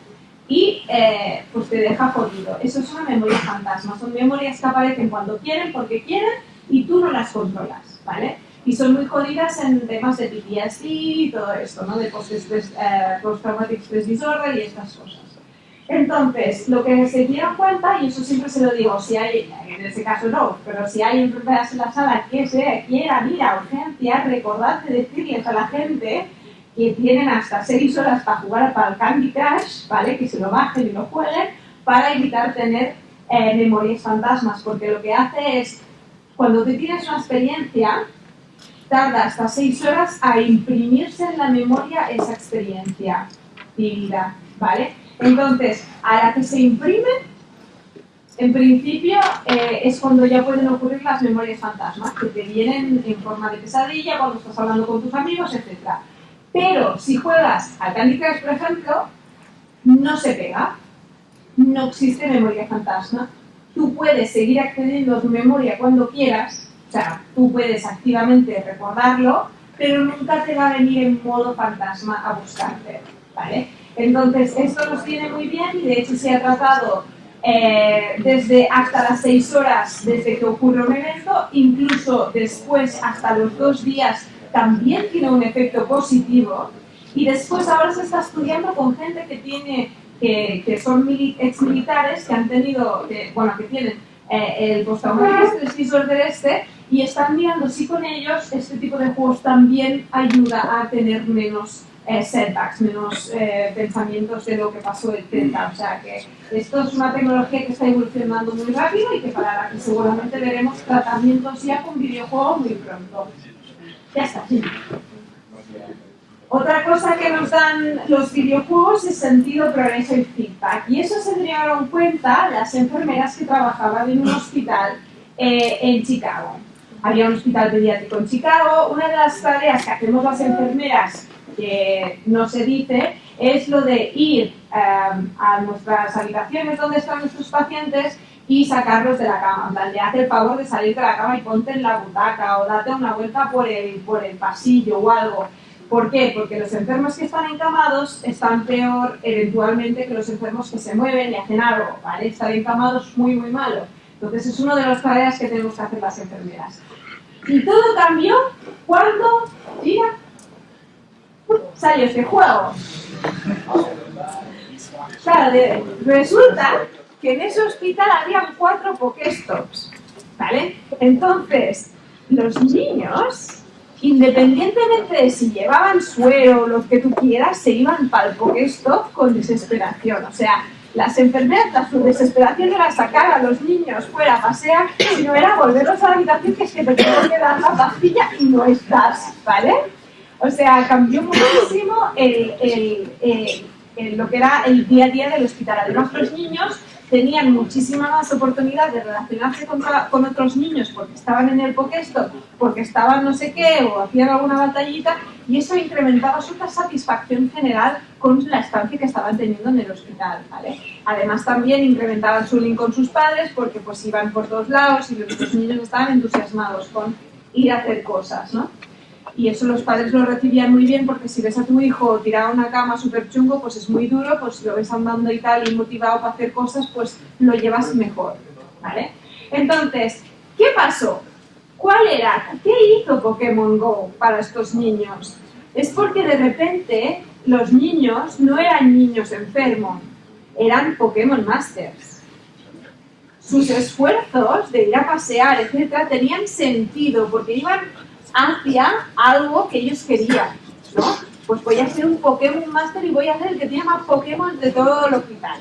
y eh, pues te deja jodido. Eso es una memoria fantasma. Son memorias que aparecen cuando quieren, porque quieren, y tú no las controlas, ¿vale? Y son muy jodidas en temas de PTSD y todo esto, ¿no? De eh, post-traumatic stress disorder y estas cosas. Entonces, lo que se dieron cuenta, y eso siempre se lo digo, si hay, en este caso no, pero si hay enfermedades en la sala que se quiera ir a urgencias, recordad de decirles a la gente que tienen hasta 6 horas para jugar para el Candy Crush, ¿vale? Que se lo bajen y lo jueguen, para evitar tener eh, memorias fantasmas, porque lo que hace es, cuando tú tienes una experiencia, tarda hasta 6 horas a imprimirse en la memoria esa experiencia vivida, ¿vale? Entonces, a la que se imprime, en principio eh, es cuando ya pueden ocurrir las memorias fantasmas, que te vienen en forma de pesadilla cuando estás hablando con tus amigos, etc. Pero si juegas al Candy Crush, por ejemplo, no se pega, no existe memoria fantasma. Tú puedes seguir accediendo a tu memoria cuando quieras, o sea, tú puedes activamente recordarlo, pero nunca te va a venir en modo fantasma a buscarte, ¿vale? Entonces, esto nos viene muy bien y de hecho se ha tratado eh, desde hasta las 6 horas desde que ocurre un evento, incluso después hasta los dos días también tiene un efecto positivo. Y después ahora se está estudiando con gente que tiene que, que son mili- exmilitares que han tenido, que, bueno, que tienen eh, el postraumático disorder este y están mirando si con ellos este tipo de juegos también ayuda a tener menos eh, setbacks, menos eh, pensamientos de lo que pasó, etc. O sea que esto es una tecnología que está evolucionando muy rápido y que para la que seguramente veremos tratamientos ya con videojuegos muy pronto. Ya está, sí. Otra cosa que nos dan los videojuegos es sentido, progreso y feedback. Y eso se dieron cuenta las enfermeras que trabajaban en un hospital eh, en Chicago. Había un hospital pediátrico en Chicago. Una de las tareas que hacemos las enfermeras, que no se dice, es lo de ir eh, a nuestras habitaciones donde están nuestros pacientes y sacarlos de la cama. En plan, haz el favor de salir de la cama y ponte en la butaca o date una vuelta por el, por el pasillo o algo. ¿Por qué? Porque los enfermos que están encamados están peor eventualmente que los enfermos que se mueven y hacen algo, ¿vale? Estar encamados es muy, muy malo. Entonces es una de las tareas que tenemos que hacer las enfermeras. Y todo cambió cuando, mira, salió este juego. Resulta que en ese hospital habían cuatro Pokéstops, ¿vale? Entonces, los niños, independientemente de si llevaban suero o lo que tú quieras, se iban para el Pokéstop con desesperación. O sea, las enfermeras, su desesperación era sacar a los niños fuera a pasear, sino era volverlos a la habitación que es que te tengo que dar la pastilla y no estás, ¿vale? O sea, cambió muchísimo lo que era el día a día del hospital. Además, los niños tenían muchísima más oportunidad de relacionarse con, otros niños porque estaban en el Pokéstop, porque estaban no sé qué o hacían alguna batallita y eso incrementaba su satisfacción general con la estancia que estaban teniendo en el hospital. Además también incrementaban su link con sus padres porque pues iban por todos lados y los niños estaban entusiasmados con ir a hacer cosas. ¿no? Y eso los padres lo recibían muy bien porque si ves a tu hijo tirado a una cama súper chungo, pues es muy duro, pues si lo ves andando y tal y motivado para hacer cosas, pues lo llevas mejor, ¿vale? Entonces, ¿qué pasó? ¿Cuál era? ¿Qué hizo Pokémon Go para estos niños? Es porque de repente los niños no eran niños enfermos, eran Pokémon Masters. Sus esfuerzos de ir a pasear, etcétera, tenían sentido porque iban hacia algo que ellos querían, ¿no? Pues voy a ser un Pokémon Master y voy a ser el que tiene más Pokémon de todo el hospital,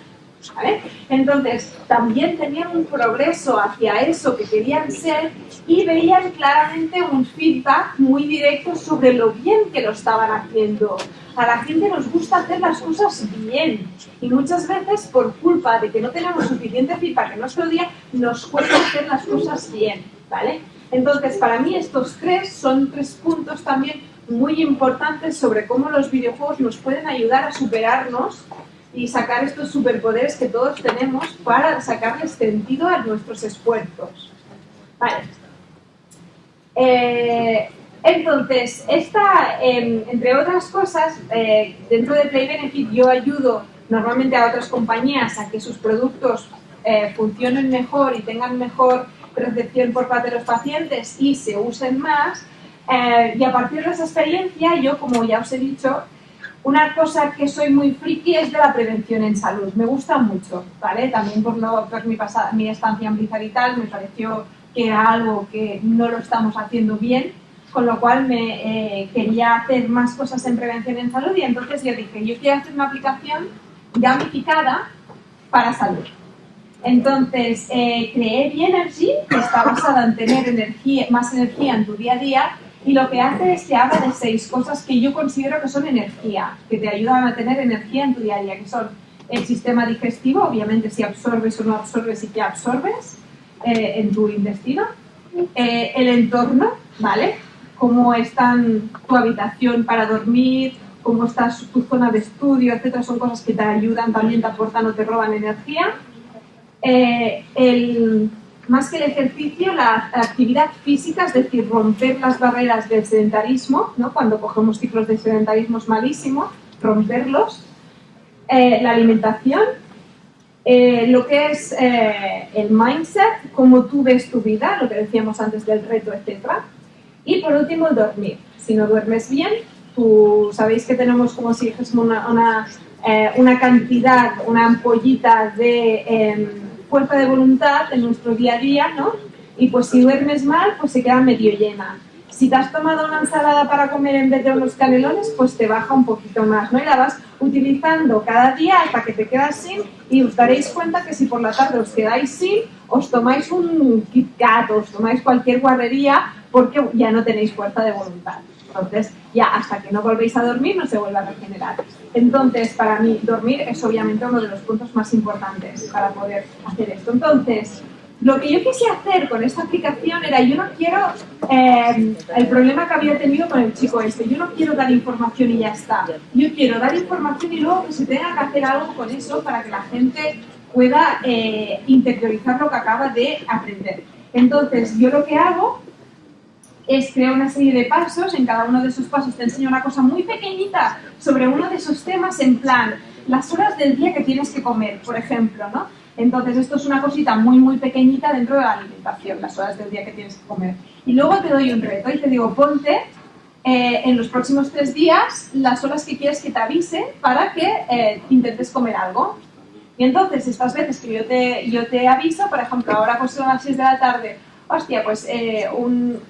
¿vale? Entonces, también tenían un progreso hacia eso que querían ser y veían claramente un feedback muy directo sobre lo bien que lo estaban haciendo. A la gente nos gusta hacer las cosas bien y muchas veces por culpa de que no tenemos suficiente feedback en nuestro día, nos cuesta hacer las cosas bien, ¿vale? Entonces, para mí estos tres son tres puntos también muy importantes sobre cómo los videojuegos nos pueden ayudar a superarnos y sacar estos superpoderes que todos tenemos para sacarles sentido a nuestros esfuerzos. Vale. Eh, entonces, esta, eh, entre otras cosas, eh, dentro de Play Benefit yo ayudo normalmente a otras compañías a que sus productos eh, funcionen mejor y tengan mejor recepción por parte de los pacientes y se usen más. Eh, y a partir de esa experiencia, yo, como ya os he dicho, una cosa que soy muy friki es de la prevención en salud. Me gusta mucho, ¿vale? También por, no, por mi, pasada, mi estancia en Blizzard y tal, me pareció que era algo que no lo estamos haciendo bien, con lo cual me eh, quería hacer más cosas en prevención en salud y entonces yo dije, yo quiero hacer una aplicación gamificada para salud. Entonces, eh, creé Bienergy, que está basada en tener energía, más energía en tu día a día, y lo que hace es que habla de seis cosas que yo considero que son energía, que te ayudan a tener energía en tu día a día, que son el sistema digestivo, obviamente si absorbes o no absorbes y qué absorbes eh, en tu intestino, eh, el entorno, ¿vale? Cómo está tu habitación para dormir, cómo está tu zona de estudio, etcétera, son cosas que te ayudan, también te aportan o te roban energía. Eh, el, más que el ejercicio, la actividad física, es decir, romper las barreras del sedentarismo, ¿no? cuando cogemos ciclos de sedentarismo es malísimo, romperlos. Eh, la alimentación, eh, lo que es eh, el mindset, cómo tú ves tu vida, lo que decíamos antes del reto, etc. Y por último, dormir. Si no duermes bien, tú sabéis que tenemos como si dijésemos una, una, eh, una cantidad, una ampollita de em, fuerza de voluntad en nuestro día a día, ¿no? Y pues si duermes mal, pues se queda medio llena. Si te has tomado una ensalada para comer en vez de unos canelones, pues te baja un poquito más, ¿no? Y la vas utilizando cada día hasta que te quedas sin y os daréis cuenta que si por la tarde os quedáis sin, os tomáis un Kit Kat, os tomáis cualquier guarrería porque ya no tenéis fuerza de voluntad. Entonces, ya hasta que no volvéis a dormir no se vuelve a regenerar. Entonces, para mí, dormir es obviamente uno de los puntos más importantes para poder hacer esto. Entonces, lo que yo quise hacer con esta aplicación era, yo no quiero, eh, el problema que había tenido con el chico este, yo no quiero dar información y ya está. Yo quiero dar información y luego que se tenga que hacer algo con eso para que la gente pueda eh, interiorizar lo que acaba de aprender. Entonces, yo lo que hago es crear una serie de pasos, en cada uno de esos pasos te enseño una cosa muy pequeñita sobre uno de esos temas en plan, las horas del día que tienes que comer, por ejemplo, ¿no? Entonces esto es una cosita muy muy pequeñita dentro de la alimentación, las horas del día que tienes que comer. Y luego te doy un reto y te digo, ponte eh, en los próximos tres días las horas que quieres que te avise para que eh, intentes comer algo. Y entonces estas veces que yo te, yo te aviso, por ejemplo, ahora pues son las 6 de la tarde, hostia, pues eh,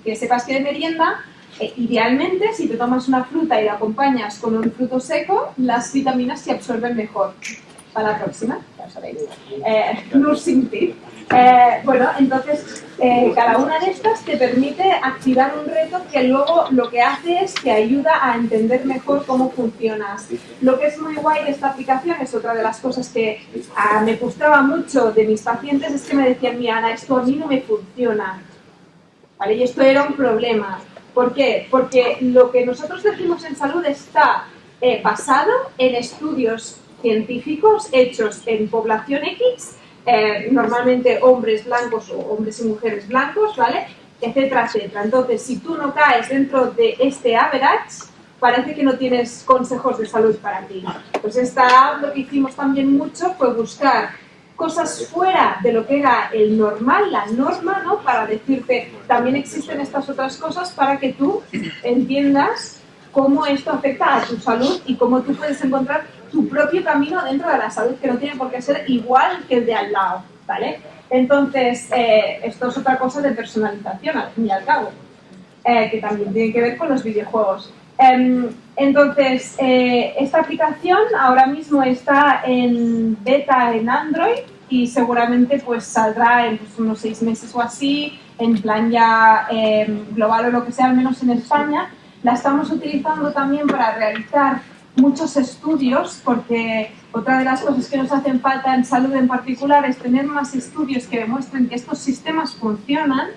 que sepas que de merienda, eh, idealmente si te tomas una fruta y la acompañas con un fruto seco, las vitaminas se absorben mejor. Para la próxima, ya sabéis. Eh, nursing tip. Eh, bueno, entonces eh, cada una de estas te permite activar un reto que luego lo que hace es que ayuda a entender mejor cómo funcionas. Lo que es muy guay de esta aplicación es otra de las cosas que ah, me gustaba mucho de mis pacientes es que me decían, mira Ana, esto a mí no me funciona. ¿Vale? Y esto era un problema. ¿Por qué? Porque lo que nosotros decimos en salud está eh, basado en estudios científicos hechos en población X, eh, normalmente hombres blancos o hombres y mujeres blancos, ¿vale? Etcétera, etcétera. Entonces, si tú no caes dentro de este average, parece que no tienes consejos de salud para ti. Pues esta lo que hicimos también mucho fue buscar cosas fuera de lo que era el normal, la norma, ¿no? Para decirte, también existen estas otras cosas para que tú entiendas cómo esto afecta a tu salud y cómo tú puedes encontrar tu propio camino dentro de la salud, que no tiene por qué ser igual que el de al lado, ¿vale? Entonces, eh, esto es otra cosa de personalización, al fin y al cabo, eh, que también tiene que ver con los videojuegos. Em, entonces, eh, esta aplicación ahora mismo está en beta en Android y seguramente pues saldrá en pues, unos seis meses o así, en plan ya em, global o lo que sea, al menos en España. La estamos utilizando también para realizar muchos estudios, porque otra de las cosas que nos hacen falta en salud en particular es tener más estudios que demuestren que estos sistemas funcionan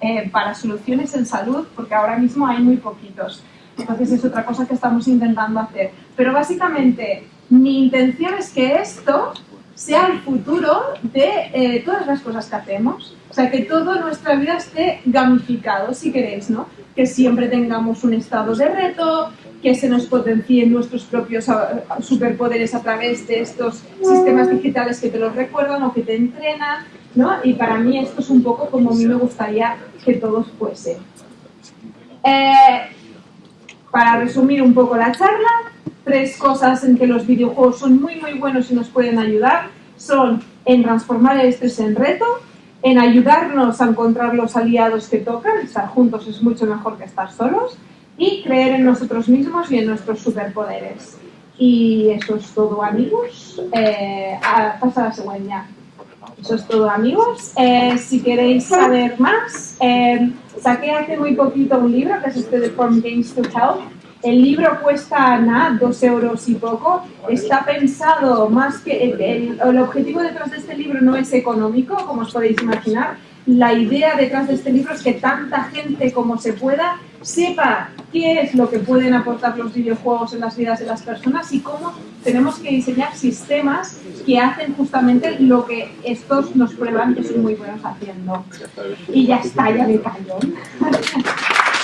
eh, para soluciones en salud, porque ahora mismo hay muy poquitos. Entonces es otra cosa que estamos intentando hacer. Pero básicamente mi intención es que esto sea el futuro de eh, todas las cosas que hacemos. O sea, que toda nuestra vida esté gamificado, si queréis, ¿no? Que siempre tengamos un estado de reto, que se nos potencien nuestros propios ah, superpoderes a través de estos sistemas digitales que te los recuerdan o que te entrenan, ¿no? Y para mí esto es un poco como a mí me gustaría que todos fuese. Eh, para resumir un poco la charla, tres cosas en que los videojuegos son muy muy buenos y nos pueden ayudar son en transformar el estrés en reto, en ayudarnos a encontrar los aliados que tocan, estar juntos es mucho mejor que estar solos, y creer en nosotros mismos y en nuestros superpoderes. Y eso es todo amigos. Eh, pasa la segunda. Eso es todo amigos. Eh, si queréis saber más, eh, saqué hace muy poquito un libro que es este de From Games to Health. El libro cuesta nada, dos euros y poco. Está pensado más que... El, el, el objetivo detrás de este libro no es económico, como os podéis imaginar. La idea detrás de este libro es que tanta gente como se pueda sepa qué es lo que pueden aportar los videojuegos en las vidas de las personas y cómo tenemos que diseñar sistemas que hacen justamente lo que estos nos prueban que son muy buenos haciendo. Y ya está, ya me callo.